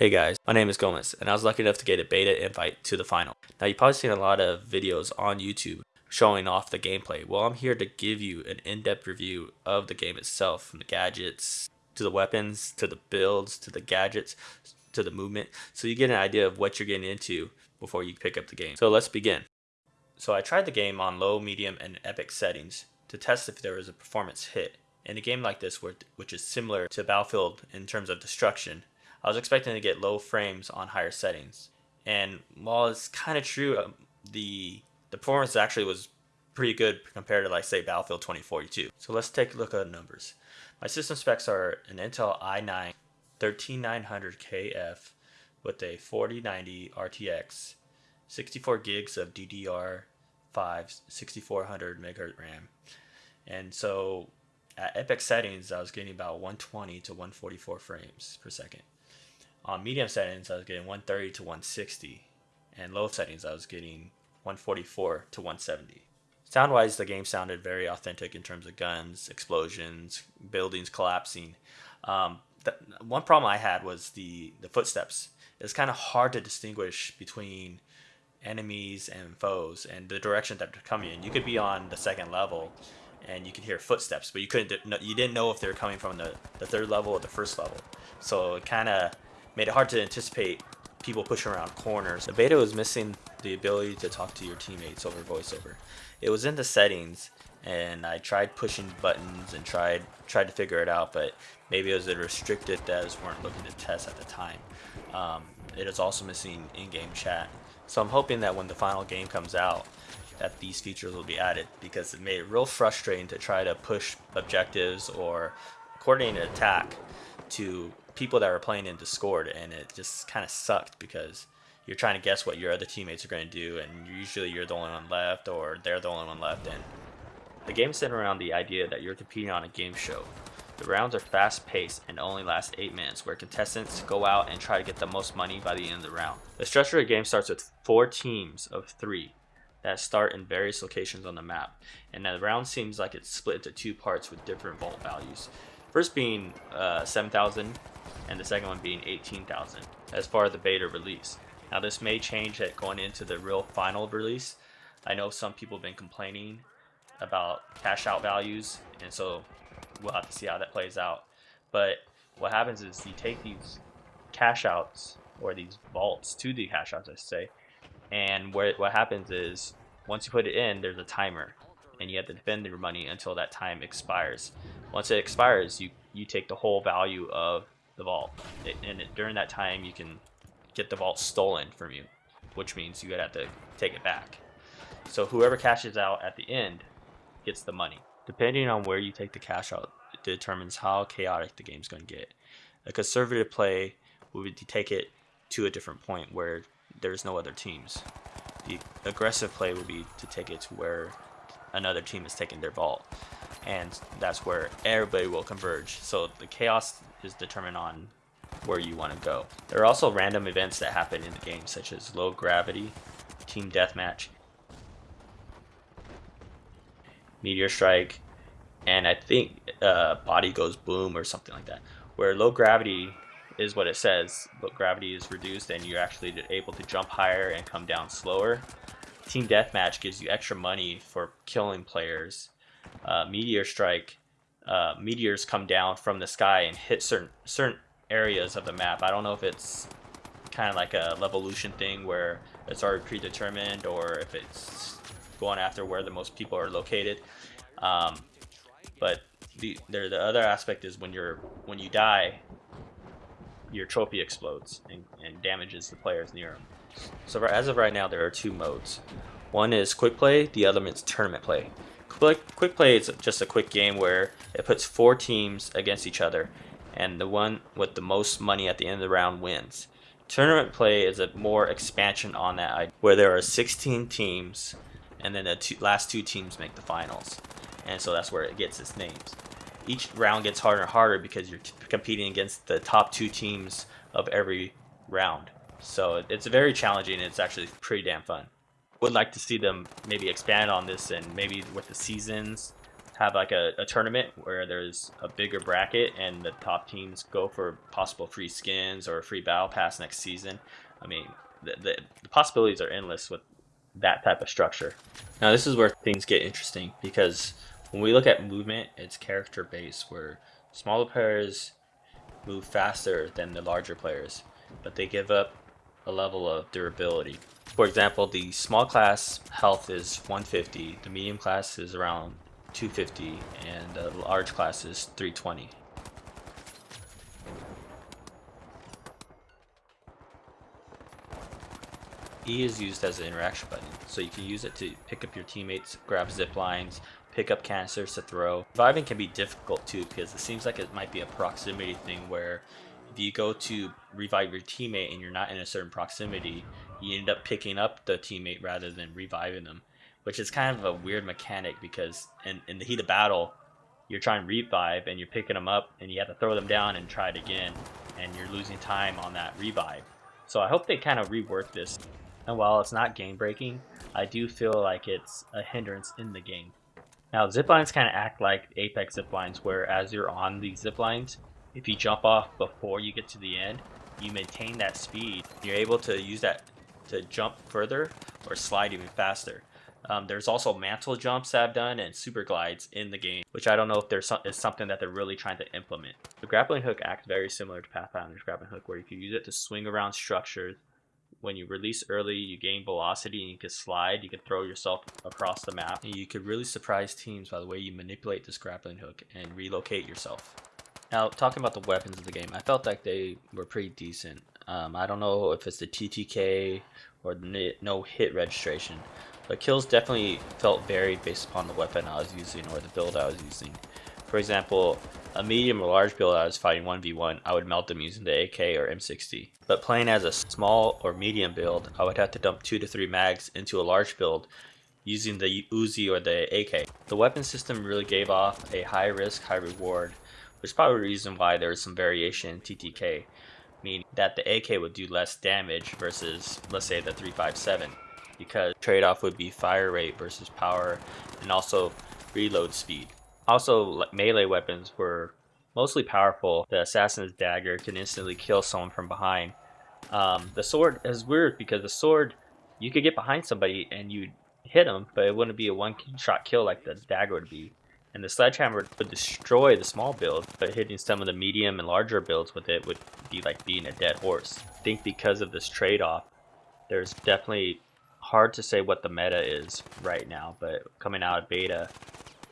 Hey guys, my name is Gomez, and I was lucky enough to get a beta invite to the final. Now you've probably seen a lot of videos on YouTube showing off the gameplay. Well, I'm here to give you an in-depth review of the game itself, from the gadgets, to the weapons, to the builds, to the gadgets, to the movement, so you get an idea of what you're getting into before you pick up the game. So let's begin. So I tried the game on low, medium, and epic settings to test if there was a performance hit. In a game like this, which is similar to Battlefield in terms of destruction, I was expecting to get low frames on higher settings. And while it's kind of true, um, the, the performance actually was pretty good compared to like say Battlefield 2042. So let's take a look at the numbers. My system specs are an Intel i9 13900KF with a 4090 RTX, 64 gigs of DDR5, 6400 megahertz RAM. And so at epic settings, I was getting about 120 to 144 frames per second. On medium settings, I was getting 130 to 160, and low settings, I was getting 144 to 170. Sound wise, the game sounded very authentic in terms of guns, explosions, buildings collapsing. Um, the, one problem I had was the, the footsteps. It's kind of hard to distinguish between enemies and foes and the direction that they're coming in. You could be on the second level and you could hear footsteps, but you couldn't you didn't know if they were coming from the, the third level or the first level. So it kind of made it hard to anticipate people pushing around corners. The beta was missing the ability to talk to your teammates over voiceover. It was in the settings and I tried pushing buttons and tried tried to figure it out, but maybe it was a restricted devs weren't looking to test at the time. Um, it is also missing in-game chat. So I'm hoping that when the final game comes out, that these features will be added because it made it real frustrating to try to push objectives or coordinate an attack to people that were playing in Discord, and it just kind of sucked because you're trying to guess what your other teammates are going to do, and usually you're the only one left, or they're the only one left. And the game's centered around the idea that you're competing on a game show. The rounds are fast paced and only last 8 minutes, where contestants go out and try to get the most money by the end of the round. The structure of the game starts with 4 teams of 3 that start in various locations on the map, and the round seems like it's split into two parts with different vault values. First being uh, 7,000 and the second one being 18,000 as far as the beta release. Now this may change at going into the real final release. I know some people have been complaining about cash out values and so we'll have to see how that plays out. But what happens is you take these cash outs or these vaults to the cash outs I should say and what happens is once you put it in there's a timer and you have to defend your money until that time expires. Once it expires, you, you take the whole value of the vault. It, and it, during that time, you can get the vault stolen from you, which means you would have to take it back. So whoever cashes out at the end gets the money. Depending on where you take the cash out, it determines how chaotic the game's going to get. A conservative play would be to take it to a different point where there's no other teams. The aggressive play would be to take it to where another team is taking their vault and that's where everybody will converge. So the chaos is determined on where you want to go. There are also random events that happen in the game such as low gravity team deathmatch meteor strike and i think uh, body goes boom or something like that. Where low gravity is what it says but gravity is reduced and you're actually able to jump higher and come down slower. Team Deathmatch gives you extra money for killing players. Uh, Meteor Strike, uh, meteors come down from the sky and hit certain certain areas of the map. I don't know if it's kind of like a Levolution thing where it's already predetermined or if it's going after where the most people are located. Um, but the there the other aspect is when you're when you die, your trophy explodes and, and damages the players near them. So as of right now, there are two modes. One is quick play, the other is tournament play. Quick, quick play is just a quick game where it puts four teams against each other, and the one with the most money at the end of the round wins. Tournament play is a more expansion on that, where there are 16 teams, and then the two, last two teams make the finals. And so that's where it gets its names. Each round gets harder and harder because you're competing against the top two teams of every round. So it's very challenging and it's actually pretty damn fun. Would like to see them maybe expand on this and maybe with the seasons have like a, a tournament where there's a bigger bracket and the top teams go for possible free skins or a free battle pass next season. I mean, the, the, the possibilities are endless with that type of structure. Now this is where things get interesting because when we look at movement, it's character based where smaller players move faster than the larger players, but they give up a level of durability. For example, the small class health is 150, the medium class is around 250, and the large class is 320. E is used as an interaction button, so you can use it to pick up your teammates, grab zip lines, pick up canisters to throw. Reviving can be difficult too because it seems like it might be a proximity thing where if you go to revive your teammate and you're not in a certain proximity, you end up picking up the teammate rather than reviving them, which is kind of a weird mechanic because in, in the heat of battle, you're trying to revive and you're picking them up and you have to throw them down and try it again and you're losing time on that revive. So I hope they kind of rework this. And while it's not game breaking, I do feel like it's a hindrance in the game. Now ziplines kind of act like Apex ziplines where as you're on these ziplines, if you jump off before you get to the end, you maintain that speed. You're able to use that to jump further or slide even faster. Um, there's also mantle jumps that I've done and super glides in the game, which I don't know if there's is something that they're really trying to implement. The grappling hook acts very similar to Pathfinder's grappling hook, where you can use it to swing around structures when you release early, you gain velocity and you can slide. You can throw yourself across the map. And you could really surprise teams by the way you manipulate this grappling hook and relocate yourself. Now, talking about the weapons of the game, I felt like they were pretty decent. Um, I don't know if it's the TTK or the no hit registration, but kills definitely felt varied based upon the weapon I was using or the build I was using. For example, a medium or large build I was fighting 1v1, I would melt them using the AK or M60. But playing as a small or medium build, I would have to dump 2 to 3 mags into a large build using the Uzi or the AK. The weapon system really gave off a high risk, high reward, which is probably the reason why there was some variation in TTK, meaning that the AK would do less damage versus, let's say, the 357, because trade-off would be fire rate versus power, and also reload speed. Also, melee weapons were mostly powerful. The assassin's dagger can instantly kill someone from behind. Um, the sword is weird because the sword, you could get behind somebody and you'd hit them, but it wouldn't be a one-shot kill like the dagger would be. And the sledgehammer would destroy the small build, but hitting some of the medium and larger builds with it would be like being a dead horse. I think because of this trade-off, there's definitely hard to say what the meta is right now, but coming out of beta,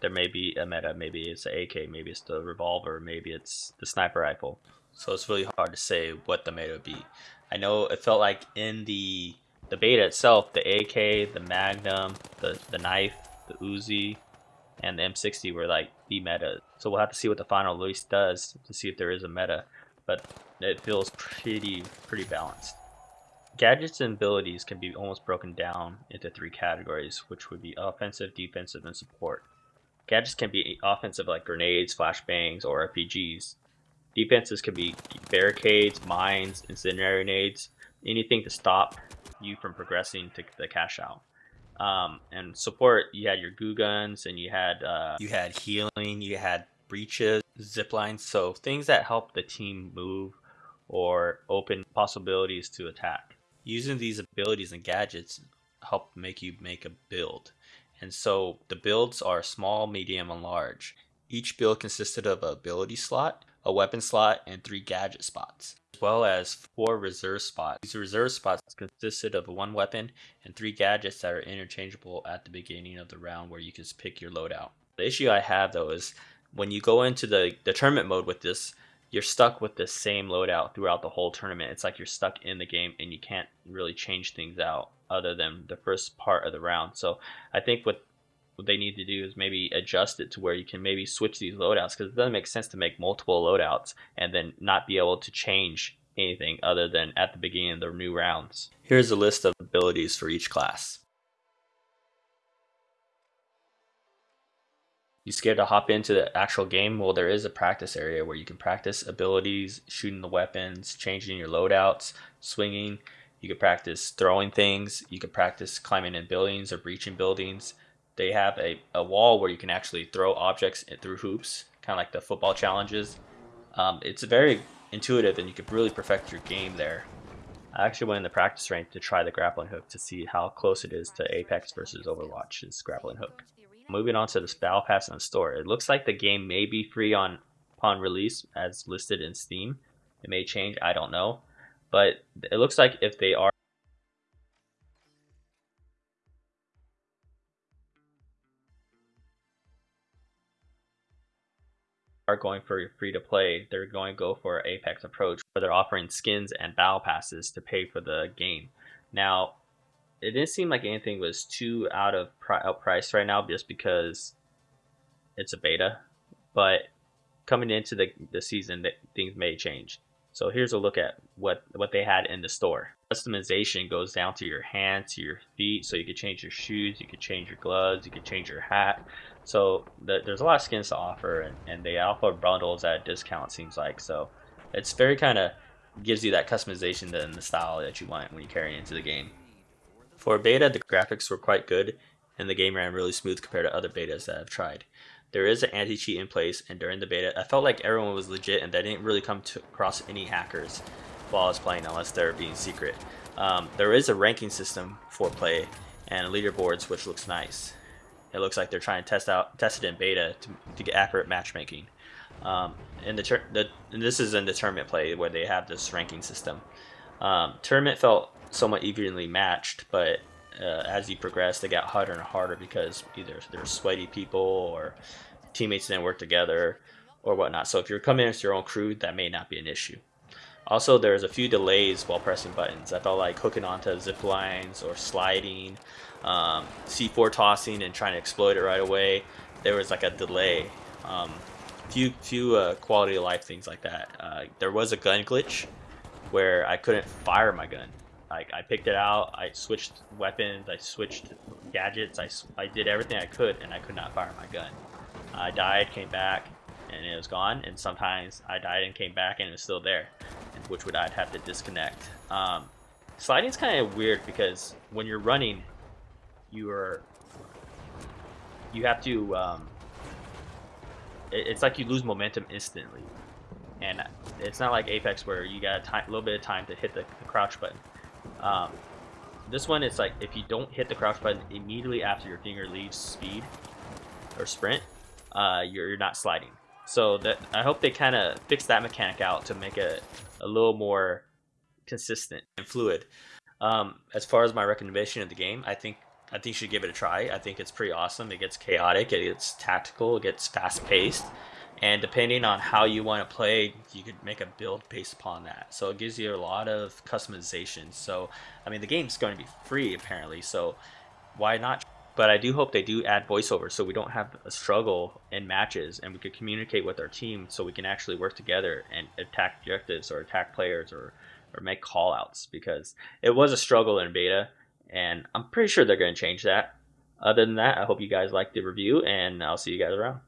there may be a meta. Maybe it's an AK, maybe it's the revolver, maybe it's the sniper rifle. So it's really hard to say what the meta would be. I know it felt like in the the beta itself, the AK, the Magnum, the the knife, the Uzi, and the M60 were like the meta. So we'll have to see what the final release does to see if there is a meta. But it feels pretty pretty balanced. Gadgets and abilities can be almost broken down into three categories, which would be offensive, defensive, and support. Gadgets can be offensive like grenades, flashbangs, or RPGs. Defenses can be barricades, mines, incendiary grenades, anything to stop you from progressing to the cash out. Um, and support, you had your goo guns, and you had uh, you had healing, you had breaches, zip lines, so things that help the team move or open possibilities to attack. Using these abilities and gadgets help make you make a build. And so the builds are small, medium, and large. Each build consisted of a ability slot, a weapon slot, and three gadget spots, as well as four reserve spots. These reserve spots consisted of one weapon and three gadgets that are interchangeable at the beginning of the round where you can pick your loadout. The issue I have though is when you go into the, the tournament mode with this, you're stuck with the same loadout throughout the whole tournament. It's like you're stuck in the game and you can't really change things out other than the first part of the round. So I think what what they need to do is maybe adjust it to where you can maybe switch these loadouts because it doesn't make sense to make multiple loadouts and then not be able to change anything other than at the beginning of the new rounds. Here's a list of abilities for each class. You scared to hop into the actual game? Well, there is a practice area where you can practice abilities, shooting the weapons, changing your loadouts, swinging, you could practice throwing things. You could practice climbing in buildings or breaching buildings. They have a, a wall where you can actually throw objects through hoops, kind of like the football challenges. Um, it's very intuitive and you could really perfect your game there. I actually went in the practice rank to try the grappling hook to see how close it is to Apex versus Overwatch's grappling hook. Moving on to the Battle Pass in the store, it looks like the game may be free on upon release as listed in Steam. It may change, I don't know. But it looks like if they are are going for free to play, they're going to go for Apex approach where they're offering skins and battle passes to pay for the game. Now, it didn't seem like anything was too out of out price right now just because it's a beta, but coming into the, the season, things may change. So here's a look at what, what they had in the store. Customization goes down to your hands, to your feet, so you could change your shoes, you could change your gloves, you could change your hat. So the, there's a lot of skins to offer, and, and they offer bundles at a discount, seems like. So it's very kind of gives you that customization and the style that you want when you carry into the game. For beta, the graphics were quite good, and the game ran really smooth compared to other betas that I've tried. There is an anti-cheat in place, and during the beta, I felt like everyone was legit, and I didn't really come to, across any hackers while I was playing, unless they're being secret. Um, there is a ranking system for play, and leaderboards, which looks nice. It looks like they're trying to test out test it in beta to, to get accurate matchmaking. Um, and the, the and this is in the tournament play where they have this ranking system. Um, tournament felt somewhat evenly matched, but uh, as you progress, they got harder and harder because either there's sweaty people or teammates didn't work together or whatnot. So if you're coming in with your own crew, that may not be an issue. Also, there's a few delays while pressing buttons. I felt like hooking onto zip lines or sliding, um, C4 tossing and trying to exploit it right away. There was like a delay. Um, few few uh, quality of life things like that. Uh, there was a gun glitch where I couldn't fire my gun. I, I picked it out, I switched weapons, I switched gadgets, I, I did everything I could, and I could not fire my gun. I died, came back, and it was gone, and sometimes I died and came back and it was still there, which would I'd have to disconnect. Um, sliding's kind of weird because when you're running, you are you have to um, it, it's like you lose momentum instantly and it's not like Apex where you got a little bit of time to hit the, the crouch button. Um, this one, it's like if you don't hit the crouch button immediately after your finger leaves speed or sprint, uh, you're, you're not sliding. So that I hope they kind of fix that mechanic out to make it a little more consistent and fluid. Um, as far as my recommendation of the game, I think I think you should give it a try. I think it's pretty awesome. It gets chaotic, it gets tactical, it gets fast paced and depending on how you want to play you could make a build based upon that. So it gives you a lot of customization. So i mean the game's going to be free apparently so why not? But i do hope they do add voiceover so we don't have a struggle in matches and we could communicate with our team so we can actually work together and attack objectives or attack players or or make call outs because it was a struggle in beta and i'm pretty sure they're going to change that. Other than that i hope you guys liked the review and i'll see you guys around